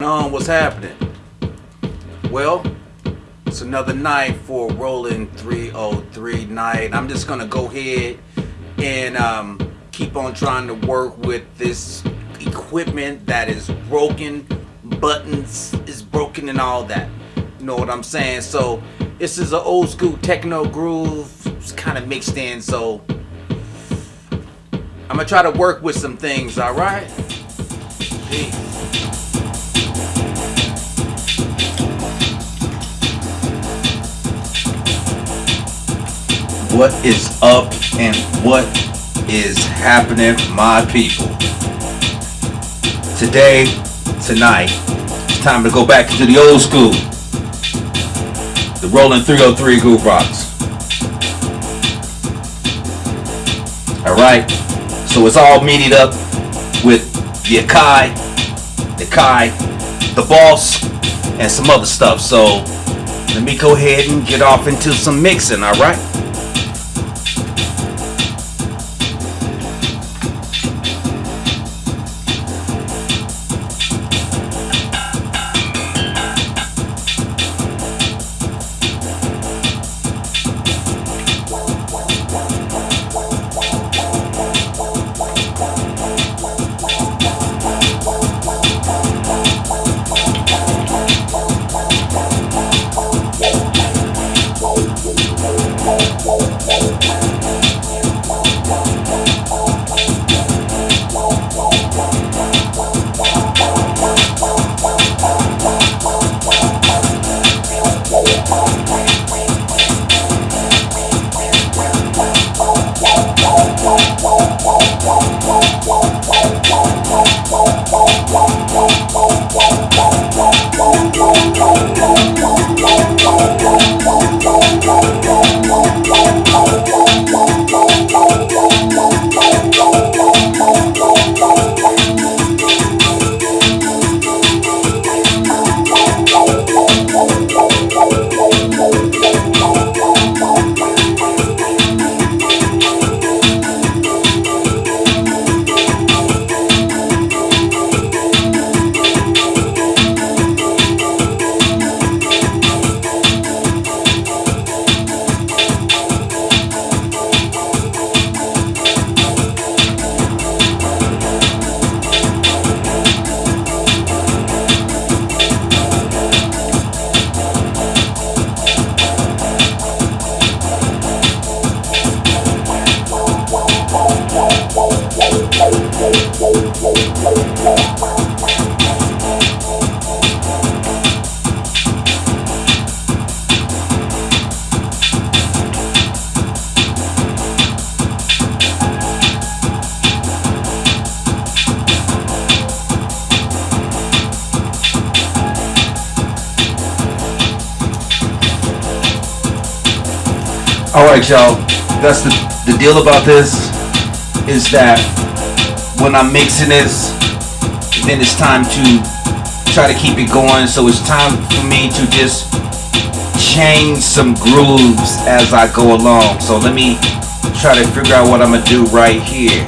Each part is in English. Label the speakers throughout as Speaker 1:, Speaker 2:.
Speaker 1: on? What's happening? Well, it's another night for Roland 303 night. I'm just gonna go ahead and um, keep on trying to work with this equipment that is broken, buttons is broken, and all that. You know what I'm saying? So this is an old school techno groove. It's kind of mixed in, so I'm gonna try to work with some things. All right. Peace. What is up and what is happening my people. Today tonight it's time to go back into the old school. The Roland 303 groove rocks. All right? So it's all MIDI'd up with the akai the kai the boss and some other stuff. So let me go ahead and get off into some mixing all All right, y'all. That's the the deal about this is that when I'm mixing this, then it's time to try to keep it going. So it's time for me to just change some grooves as I go along. So let me try to figure out what I'm gonna do right here.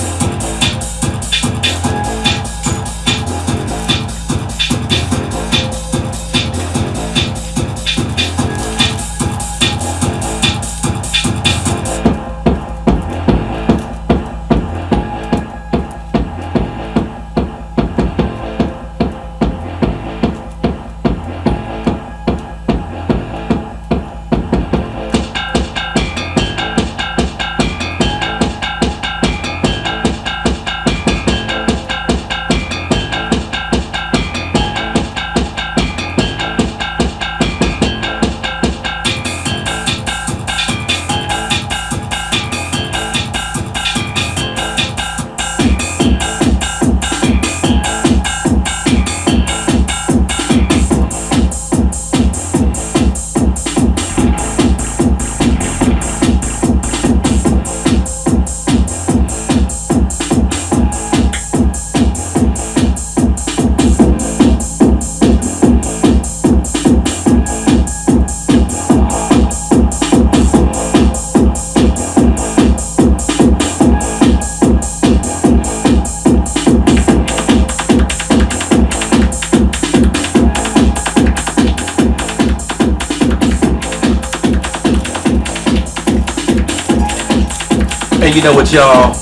Speaker 1: You know what y'all,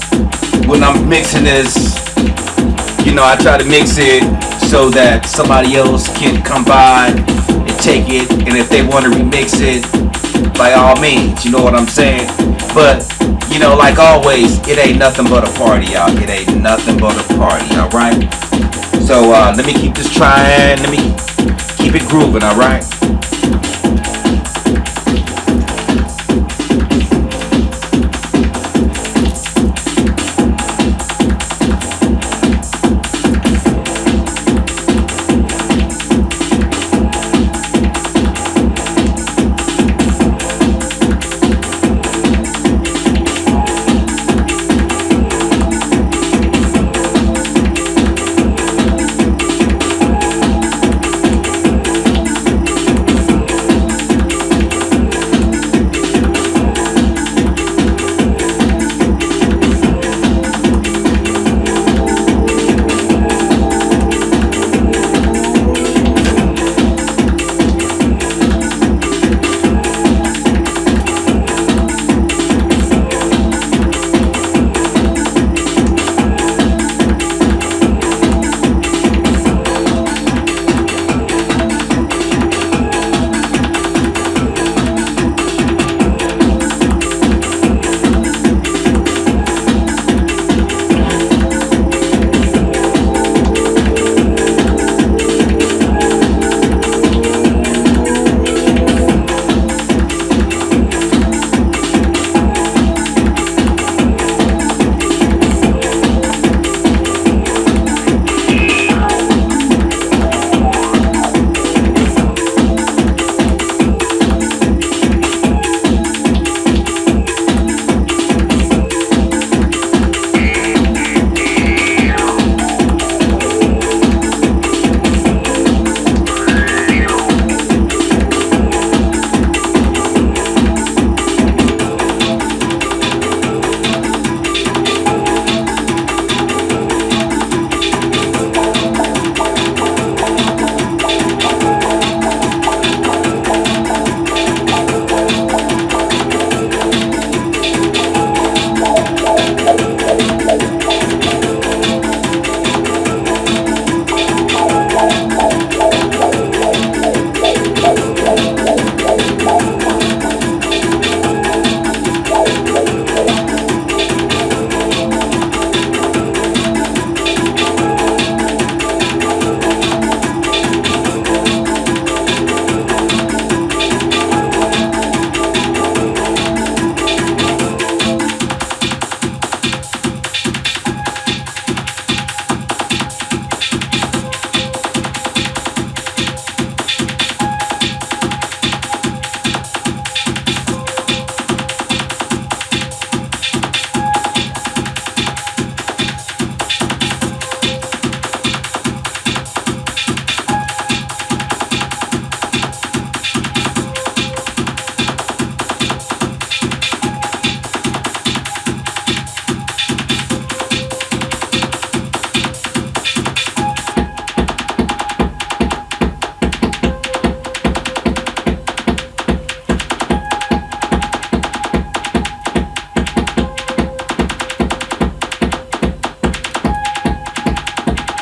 Speaker 1: when I'm mixing this, you know, I try to mix it so that somebody else can come by and take it. And if they want to remix it, by all means, you know what I'm saying? But, you know, like always, it ain't nothing but a party, y'all. It ain't nothing but a party, alright? So, uh, let me keep this trying. Let me keep it grooving, alright?